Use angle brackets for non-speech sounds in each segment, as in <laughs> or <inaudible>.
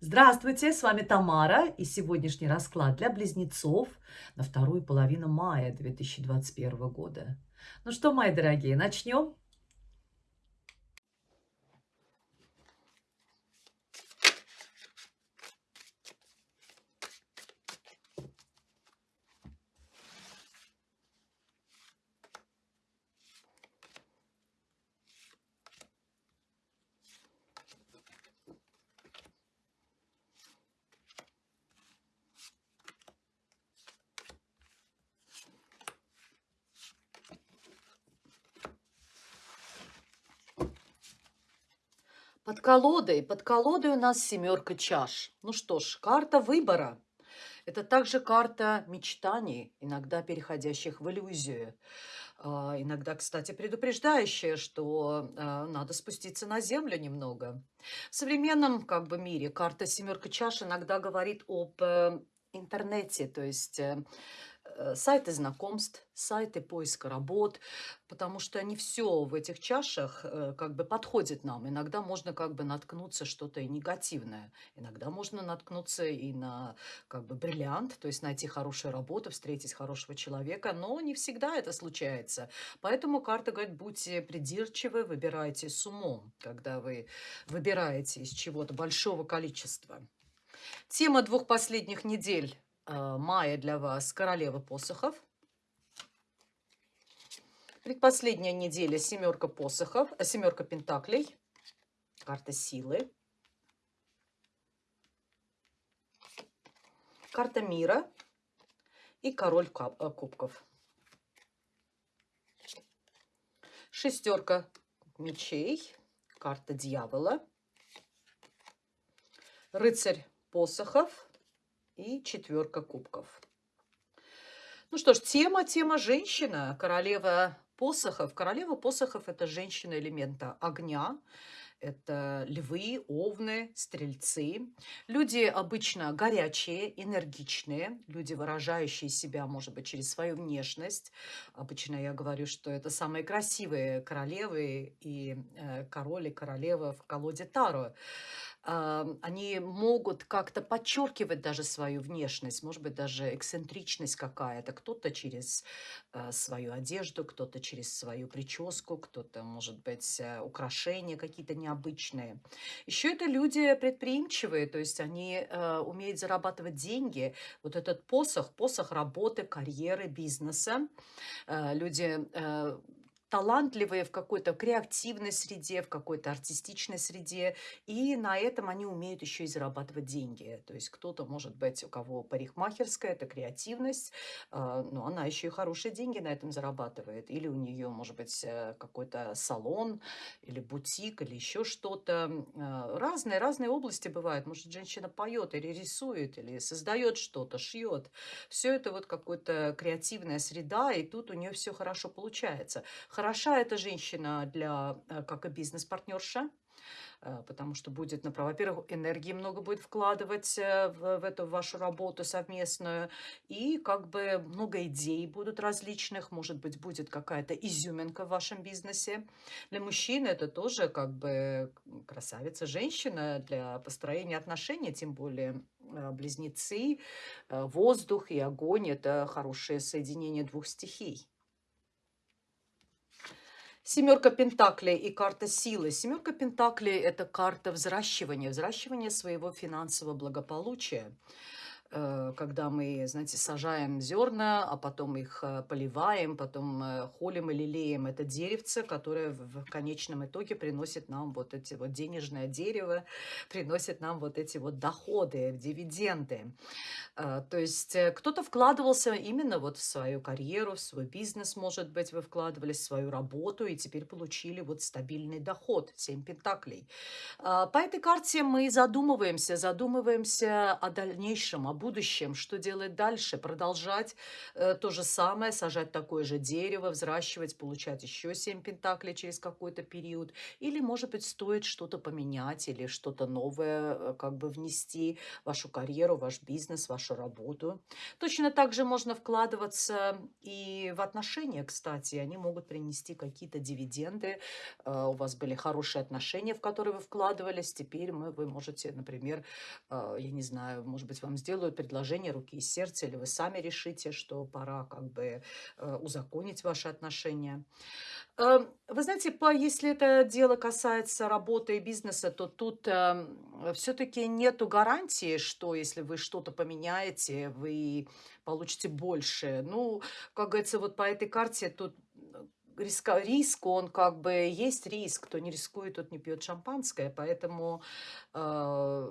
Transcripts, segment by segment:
Здравствуйте, с вами Тамара и сегодняшний расклад для близнецов на вторую половину мая 2021 года. Ну что, мои дорогие, начнем? Под колодой, под колодой у нас семерка чаш. Ну что ж, карта выбора. Это также карта мечтаний, иногда переходящих в иллюзию. А, иногда, кстати, предупреждающая, что а, надо спуститься на землю немного. В современном как бы, мире карта семерка чаш иногда говорит об э, интернете, то есть э, сайты знакомств, сайты поиска работ, потому что не все в этих чашах э, как бы подходит нам. Иногда можно как бы наткнуться что-то и негативное, иногда можно наткнуться и на как бы бриллиант, то есть найти хорошую работу, встретить хорошего человека, но не всегда это случается. Поэтому карта говорит, будьте придирчивы, выбирайте с умом, когда вы выбираете из чего-то большого количества. Тема двух последних недель Э, мая для вас королева посохов. Предпоследняя неделя семерка посохов, э, семерка пентаклей, карта силы, карта мира и король э, кубков. Шестерка мечей, карта дьявола, рыцарь посохов, и четверка кубков. Ну что ж, тема, тема женщина, королева посохов. Королева посохов – это женщина элемента огня, это львы, овны, стрельцы. Люди обычно горячие, энергичные, люди, выражающие себя, может быть, через свою внешность. Обычно я говорю, что это самые красивые королевы и э, король королева в колоде Таро они могут как-то подчеркивать даже свою внешность, может быть, даже эксцентричность какая-то. Кто-то через э, свою одежду, кто-то через свою прическу, кто-то, может быть, э, украшения какие-то необычные. Еще это люди предприимчивые, то есть они э, умеют зарабатывать деньги. Вот этот посох, посох работы, карьеры, бизнеса. Люди талантливые в какой-то креативной среде, в какой-то артистичной среде, и на этом они умеют еще и зарабатывать деньги. То есть кто-то, может быть, у кого парикмахерская, это креативность, а, но она еще и хорошие деньги на этом зарабатывает. Или у нее, может быть, э, какой-то салон, или бутик, или еще что-то. А, разные, разные области бывают. Может, женщина поет или рисует, или создает что-то, шьет. Все это вот какая-то креативная среда, и тут у нее все хорошо получается. Хороша эта женщина для, э, как и бизнес-партнерша, э, потому что будет, во-первых, энергии много будет вкладывать э, в, в эту вашу работу совместную, и как бы много идей будут различных, может быть, будет какая-то изюминка в вашем бизнесе. Для мужчины это тоже как бы красавица женщина для построения отношений, тем более близнецы, воздух и огонь – это хорошее соединение двух стихий. Семерка Пентаклей и карта силы. Семерка Пентаклей – это карта взращивания, взращивания своего финансового благополучия. Э, когда мы, знаете, сажаем зерна, а потом их э, поливаем, потом э, холим и лелеем это деревце, которое в конечном итоге приносит нам вот эти вот денежное дерево, приносит нам вот эти вот доходы, дивиденды. То есть кто-то вкладывался именно вот в свою карьеру, в свой бизнес, может быть, вы вкладывались в свою работу и теперь получили вот стабильный доход, 7 пентаклей. По этой карте мы задумываемся, задумываемся о дальнейшем, о будущем, что делать дальше, продолжать э, то же самое, сажать такое же дерево, взращивать, получать еще 7 пентаклей через какой-то период, или, может быть, стоит что-то поменять или что-то новое э, как бы внести в вашу карьеру, ваш бизнес, вашу работу. Точно так же можно вкладываться и в отношения, кстати, они могут принести какие-то дивиденды, э, у вас были хорошие отношения, в которые вы вкладывались, теперь мы, вы можете, например, э, я не знаю, может быть, вам сделают предложение руки и сердца, или вы сами решите, что пора как бы э, узаконить ваши отношения. Эм, вы знаете, по, если это дело касается работы и бизнеса, то тут э, все-таки нету гарантии, что если вы что-то поменяете, вы получите больше. Ну, как говорится, вот по этой карте тут риска, риск, он как бы есть риск. Кто не рискует, тот не пьет шампанское. Поэтому э,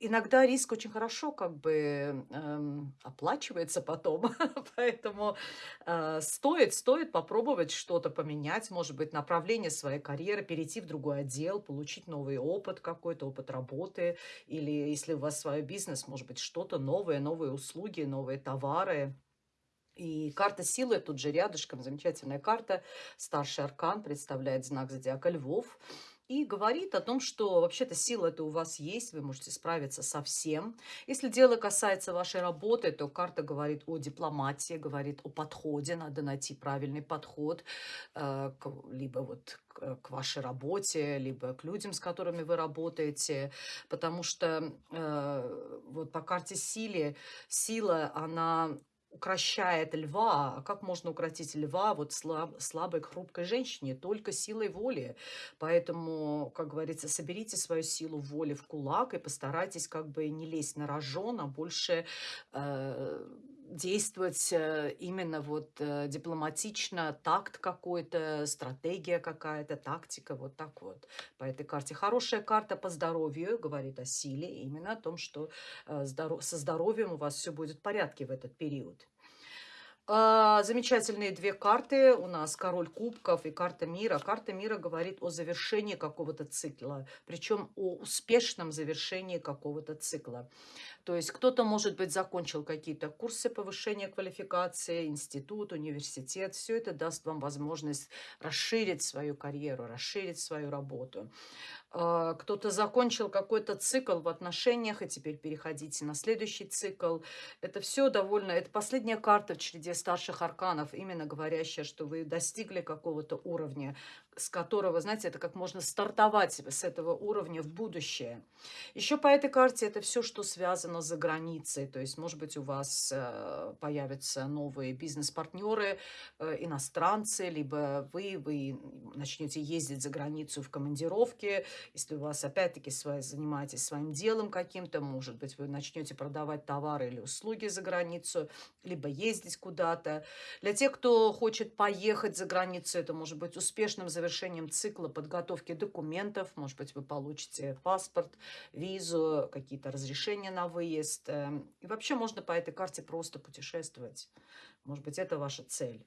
иногда риск очень хорошо как бы эм, оплачивается потом. <laughs> Поэтому э, стоит, стоит попробовать что-то поменять, может быть, направление своей карьеры, перейти в другой отдел, получить новый опыт какой-то, опыт работы. Или если у вас свой бизнес, может быть, что-то новое, новые услуги, новые товары. И карта силы тут же рядышком, замечательная карта. Старший аркан представляет знак зодиака львов. И говорит о том, что вообще-то сила это у вас есть, вы можете справиться со всем. Если дело касается вашей работы, то карта говорит о дипломатии, говорит о подходе, надо найти правильный подход, э, либо вот к, вашей работе, либо к людям, с которыми вы работаете, потому что э, вот по карте силе, сила, она укращает льва. А как можно укротить льва вот слаб, слабой, хрупкой женщине? Только силой воли. Поэтому, как говорится, соберите свою силу воли в кулак и постарайтесь как бы не лезть на рожон, а больше... Э, действовать э, именно вот э, дипломатично, такт какой-то, стратегия какая-то, тактика, вот так вот. По этой карте. Хорошая карта по здоровью, говорит о силе, именно о том, что э, со здоровьем у вас все будет в порядке в этот период. А, замечательные две карты. У нас король кубков и карта мира. Карта мира говорит о завершении какого-то цикла, причем о успешном завершении какого-то цикла. То есть кто-то, может быть, закончил какие-то курсы повышения квалификации, институт, университет. Все это даст вам возможность расширить свою карьеру, расширить свою работу. А, кто-то закончил какой-то цикл в отношениях, и теперь переходите на следующий цикл. Это все довольно... Это последняя карта в череде старших арканов, именно говорящая, что вы достигли какого-то уровня, с которого, знаете, это как можно стартовать с этого уровня в будущее. Еще по этой карте это все, что связано за границей. То есть, может быть, у вас э, появятся новые бизнес-партнеры, э, иностранцы, либо вы, вы начнете ездить за границу в командировке, если у вас, опять-таки, занимаетесь своим делом каким-то, может быть, вы начнете продавать товары или услуги за границу, либо ездить куда-то. Для тех, кто хочет поехать за границу, это может быть успешным завершением цикла подготовки документов. Может быть, вы получите паспорт, визу, какие-то разрешения на выезд. Эм, и вообще можно по этой карте просто путешествовать. Может быть, это ваша цель.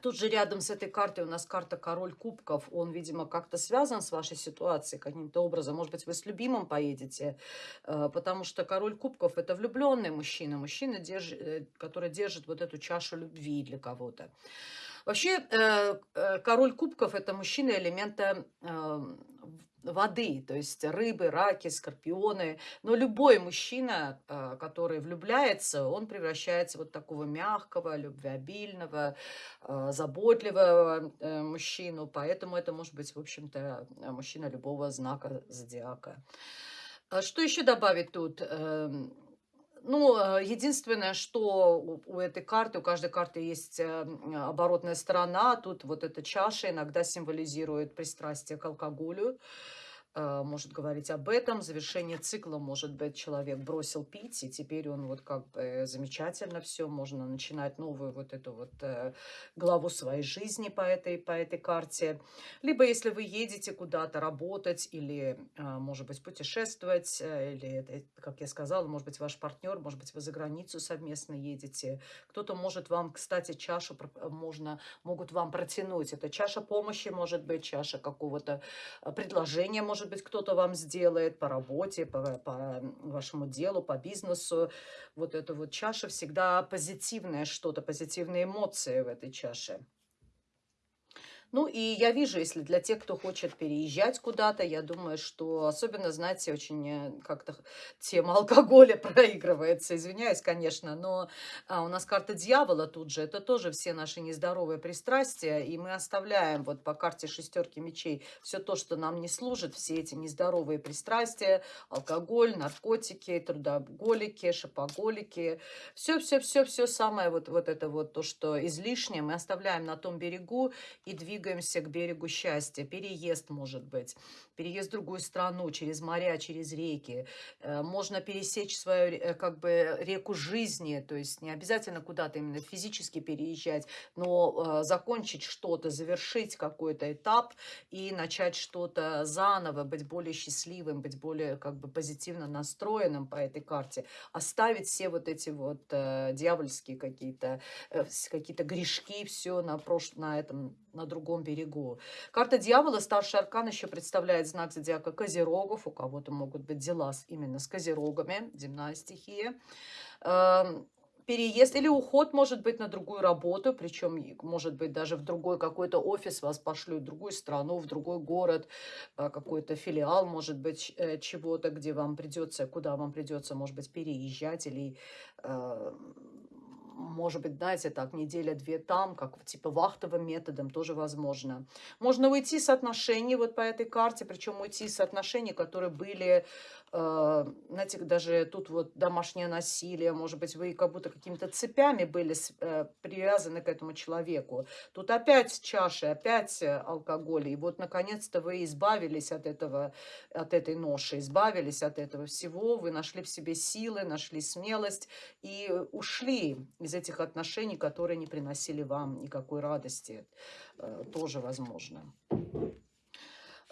Тут же рядом с этой картой у нас карта Король Кубков. Он, видимо, как-то связан с вашей ситуацией каким-то образом. Может быть, вы с любимым поедете, э, потому что Король Кубков – это влюбленный мужчина. Мужчина, э, который держит вот эту чашу любви для кого-то. Вообще, э, Король Кубков – это мужчина элемента воды, то есть рыбы, раки, скорпионы. Но любой мужчина, а, который влюбляется, он превращается вот такого мягкого, любвеобильного, заботливого э, мужчину. Поэтому это может быть, в общем-то, мужчина любого знака зодиака. А что еще добавить тут? Эм, ну, единственное, что у этой карты, у каждой карты есть э, оборотная сторона. Тут вот эта чаша иногда символизирует пристрастие к алкоголю. Э, может говорить об этом. Завершение цикла, может быть, человек бросил пить, и теперь он вот как бы замечательно все, можно начинать новую вот эту вот э, главу своей жизни по этой, по этой карте. Либо если вы едете куда-то работать или, э, может быть, путешествовать, или, как я сказала, может быть, ваш партнер, может быть, вы за границу совместно едете. Кто-то может вам, кстати, чашу можно, могут вам протянуть. Это чаша помощи, может быть, чаша какого-то предложения, может может быть, кто-то вам сделает по работе, по, по вашему делу, по бизнесу. Вот эта вот чаша всегда позитивное что-то, позитивные эмоции в этой чаше. Ну, и я вижу, если для тех, кто хочет переезжать куда-то, я думаю, что особенно, знаете, очень э, как-то тема алкоголя <laughs> проигрывается. Извиняюсь, конечно, но а, у нас карта дьявола тут же. Это тоже все наши нездоровые пристрастия, и мы оставляем вот по карте шестерки мечей все то, что нам не служит, все эти нездоровые пристрастия, алкоголь, наркотики, трудоголики, шопоголики, все-все-все-все самое вот, вот это вот то, что излишнее, мы оставляем на том берегу и двигаемся двигаемся к берегу счастья. Переезд может быть, переезд в другую страну, через моря, через реки. Э, можно пересечь свою э, как бы реку жизни, то есть не обязательно куда-то именно физически переезжать, но э, закончить что-то, завершить какой-то этап и начать что-то заново, быть более счастливым, быть более как бы позитивно настроенным по этой карте, оставить все вот эти вот дьявольские какие-то какие-то грешки, все на, прош... на этом на другом берегу. Карта дьявола, старший аркан, еще представляет знак зодиака Козерогов. У кого-то могут быть дела именно с Козерогами, земная стихия. Эм, переезд или уход может быть на другую работу, причем может быть даже в другой какой-то офис вас пошлют, в другую страну, в другой город, э, какой-то филиал, может быть, э, чего-то, где вам придется, куда вам придется, может быть, переезжать или э, может быть, знаете, так, неделя-две там, как типа вахтовым методом тоже возможно. Можно уйти с отношений вот по этой карте, причем уйти с отношений, которые были знаете, даже тут вот домашнее насилие, может быть, вы как будто какими-то цепями были э, привязаны к этому человеку. Тут опять чаши, опять э, алкоголь. И вот, наконец-то, вы избавились от, этого, от этой ноши, избавились от этого всего. Вы нашли в себе силы, нашли смелость и ушли из этих отношений, которые не приносили вам никакой радости. Тоже возможно.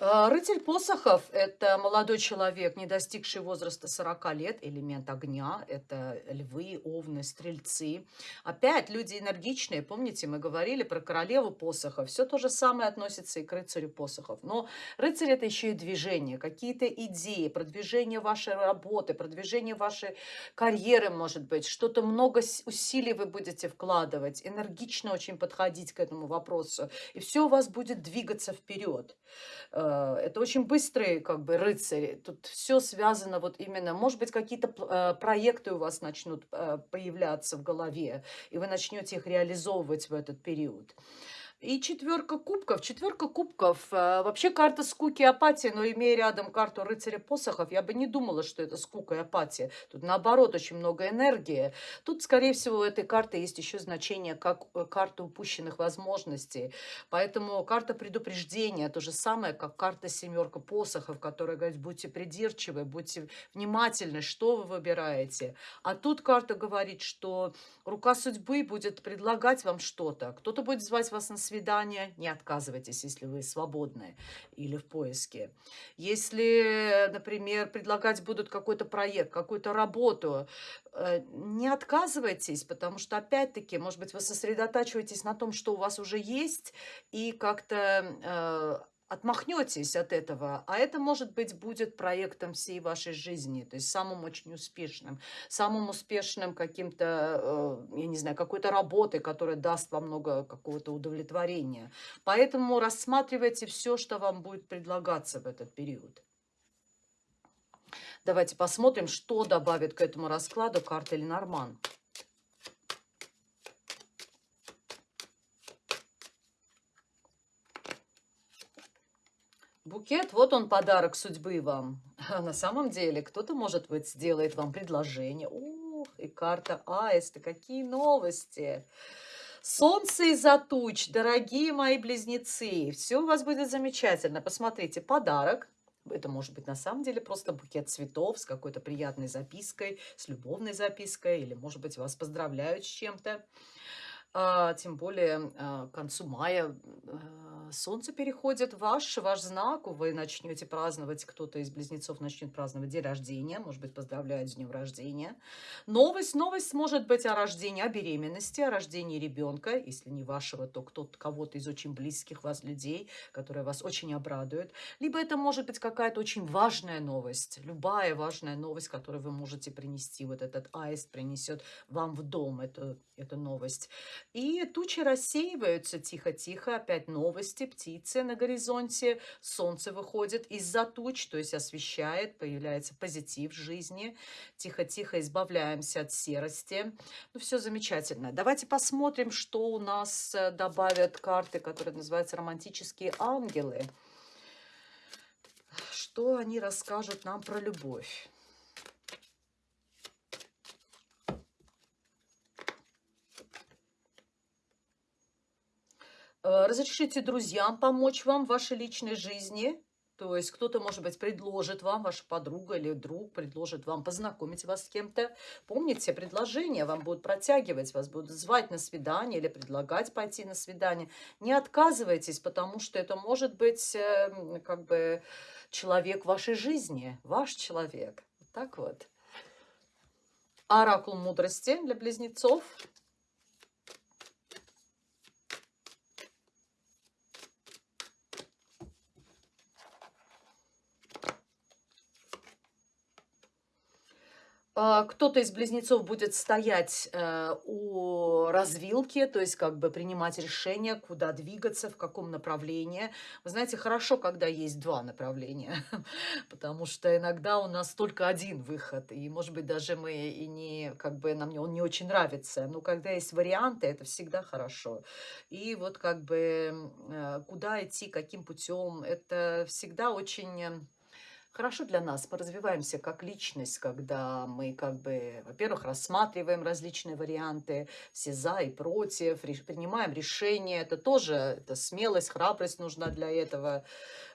А, рыцарь посохов – это молодой человек, не достигший возраста 40 лет, элемент огня, это львы, овны, стрельцы. Опять люди энергичные, помните, мы говорили про королеву посохов, все то же самое относится и к рыцарю посохов. Но рыцарь – это еще и движение, какие-то идеи, продвижение вашей работы, продвижение вашей карьеры, может быть, что-то много усилий вы будете вкладывать, энергично очень подходить к этому вопросу, и все у вас будет двигаться вперед. Э, это очень быстрые как бы рыцари. Тут все связано вот именно, может быть, какие-то э, проекты у вас начнут э, появляться в голове, и вы начнете их реализовывать в этот период. И четверка кубков. Четверка кубков. Э, вообще карта скуки и апатии, но имея рядом карту рыцаря посохов, я бы не думала, что это скука и апатия. Тут наоборот очень много энергии. Тут, скорее всего, у этой карты есть еще значение как э, карта упущенных возможностей. Поэтому карта предупреждения то же самое, как карта семерка посохов, которая говорит, будьте придирчивы, будьте внимательны, что вы выбираете. А тут карта говорит, что рука судьбы будет предлагать вам что-то. Кто-то будет звать вас на свидание, не отказывайтесь, если вы свободны или в поиске. Если, например, предлагать будут какой-то проект, какую-то работу, э, не отказывайтесь, потому что, опять-таки, может быть, вы сосредотачиваетесь на том, что у вас уже есть, и как-то э, отмахнетесь от этого, а это, может быть, будет проектом всей вашей жизни, то есть самым очень успешным, самым успешным каким-то, э, я не знаю, какой-то работой, которая даст вам много какого-то удовлетворения. Поэтому рассматривайте все, что вам будет предлагаться в этот период. Давайте посмотрим, что добавит к этому раскладу карта Ленорман. Букет, вот он подарок судьбы вам. А на самом деле, кто-то, может быть, сделает вам предложение. Ух, и карта Аиста, какие новости! Солнце из-за туч, дорогие мои близнецы, все у вас будет замечательно. Посмотрите, подарок. Это может быть на самом деле просто букет цветов с какой-то приятной запиской, с любовной запиской, или, может быть, вас поздравляют с чем-то. А, тем более, а, к концу мая, а, солнце переходит в ваш ваш знак, вы начнете праздновать, кто-то из близнецов начнет праздновать день рождения, может быть, поздравляют с днем рождения. Новость новость может быть о рождении, о беременности, о рождении ребенка, если не вашего, то кто-то кого-то из очень близких вас людей, которые вас очень обрадуют. Либо это может быть какая-то очень важная новость, любая важная новость, которую вы можете принести. Вот этот аист принесет вам в дом эту, эту новость. И тучи рассеиваются тихо-тихо, опять новости, птицы на горизонте, солнце выходит из-за туч, то есть освещает, появляется позитив в жизни. Тихо-тихо избавляемся от серости. Ну, все замечательно. Давайте посмотрим, что у нас э, добавят карты, которые называются романтические ангелы. Что они расскажут нам про любовь? Разрешите друзьям помочь вам в вашей личной жизни. То есть кто-то, может быть, предложит вам, ваша подруга или друг предложит вам познакомить вас с кем-то. Помните, предложения вам будут протягивать, вас будут звать на свидание или предлагать пойти на свидание. Не отказывайтесь, потому что это может быть э, как бы человек вашей жизни, ваш человек. Так вот. Оракул мудрости для близнецов – кто-то из близнецов будет стоять э, у развилки, то есть как бы принимать решение, куда двигаться, в каком направлении. Вы знаете, хорошо, когда есть два направления, <laughs> потому что иногда у нас только один выход, и, может быть, даже мы и не, как бы нам он не очень нравится, но когда есть варианты, это всегда хорошо. И вот как бы э, куда идти, каким путем, это всегда очень хорошо для нас. Мы развиваемся как личность, когда мы как бы, во-первых, рассматриваем различные варианты, все за и против, принимаем решения. Это тоже это смелость, храбрость нужна для этого.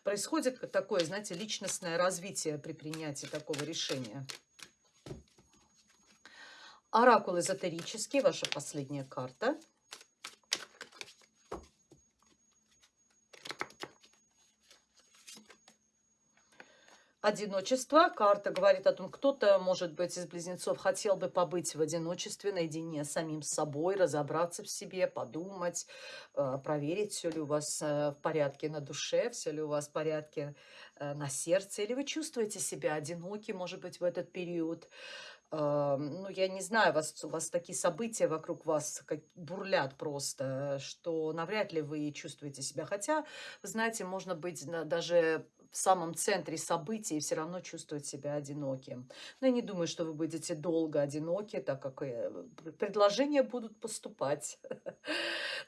Происходит такое, знаете, личностное развитие при принятии такого решения. Оракул эзотерический, ваша последняя карта – Одиночество. Карта говорит о том, кто-то, может быть, из близнецов хотел бы побыть в одиночестве, наедине с самим собой, разобраться в себе, подумать, э, проверить, все ли у вас э, в порядке на душе, все ли у вас в порядке э, на сердце, или вы чувствуете себя одиноки, может быть, в этот период. Ну, я не знаю, у вас, у вас такие события вокруг вас как бурлят просто, что навряд ли вы чувствуете себя. Хотя, вы знаете, можно быть даже в самом центре событий и все равно чувствовать себя одиноким. Но я не думаю, что вы будете долго одиноки, так как э, предложения будут поступать. <laughs>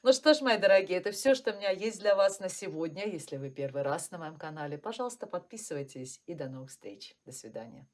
Ну что ж, мои дорогие, это все, что у меня есть для вас на сегодня. Если вы первый раз на моем канале, пожалуйста, подписывайтесь и до новых встреч. До свидания.